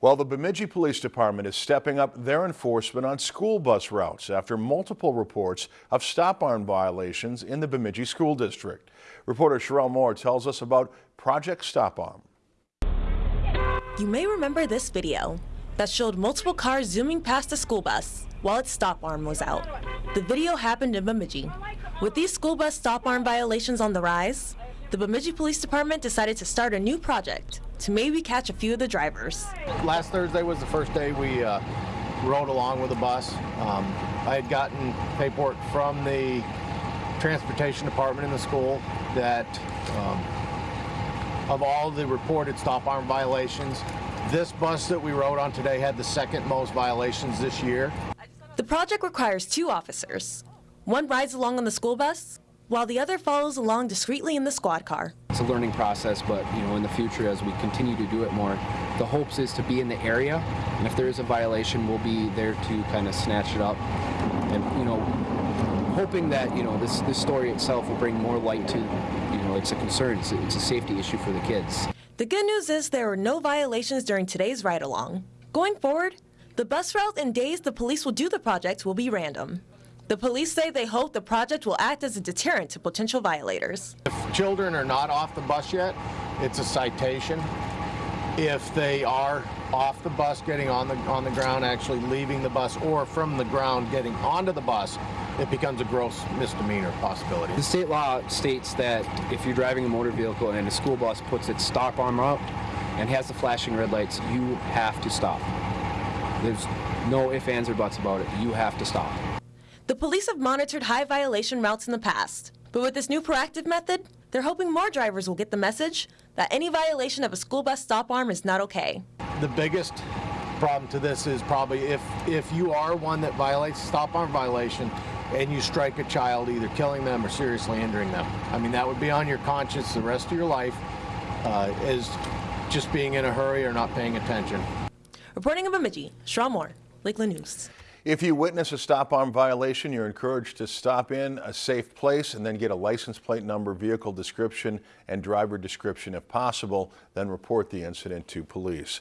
Well, the Bemidji Police Department is stepping up their enforcement on school bus routes after multiple reports of stop arm violations in the Bemidji School District. Reporter Sherelle Moore tells us about Project Stop Arm. You may remember this video that showed multiple cars zooming past a school bus while its stop arm was out. The video happened in Bemidji. With these school bus stop arm violations on the rise, the Bemidji Police Department decided to start a new project to maybe catch a few of the drivers. Last Thursday was the first day we uh, rode along with the bus. Um, I had gotten paperwork from the transportation department in the school that um, of all the reported stop arm violations, this bus that we rode on today had the second most violations this year. The project requires two officers. One rides along on the school bus while the other follows along discreetly in the squad car. It's a learning process, but you know, in the future, as we continue to do it more, the hopes is to be in the area, and if there is a violation, we'll be there to kind of snatch it up, and you know, hoping that you know this this story itself will bring more light to, you know, it's a concern, it's a, it's a safety issue for the kids. The good news is there were no violations during today's ride along. Going forward, the bus route and days the police will do the project will be random. The police say they hope the project will act as a deterrent to potential violators. If children are not off the bus yet, it's a citation. If they are off the bus, getting on the on the ground, actually leaving the bus, or from the ground getting onto the bus, it becomes a gross misdemeanor possibility. The state law states that if you're driving a motor vehicle and a school bus puts its stop arm up and has the flashing red lights, you have to stop. There's no ifs, ands, or buts about it. You have to stop. The police have monitored high violation routes in the past, but with this new proactive method, they're hoping more drivers will get the message that any violation of a school bus stop arm is not okay. The biggest problem to this is probably if if you are one that violates stop arm violation and you strike a child, either killing them or seriously injuring them. I mean, that would be on your conscience the rest of your life uh, as just being in a hurry or not paying attention. Reporting in Bemidji, Shaw Moore, Lakeland News. If you witness a stop arm violation, you're encouraged to stop in a safe place and then get a license plate number, vehicle description, and driver description if possible, then report the incident to police.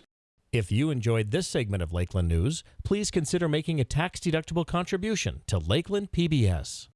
If you enjoyed this segment of Lakeland News, please consider making a tax-deductible contribution to Lakeland PBS.